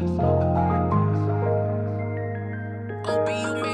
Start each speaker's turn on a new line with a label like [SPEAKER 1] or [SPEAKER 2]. [SPEAKER 1] OBU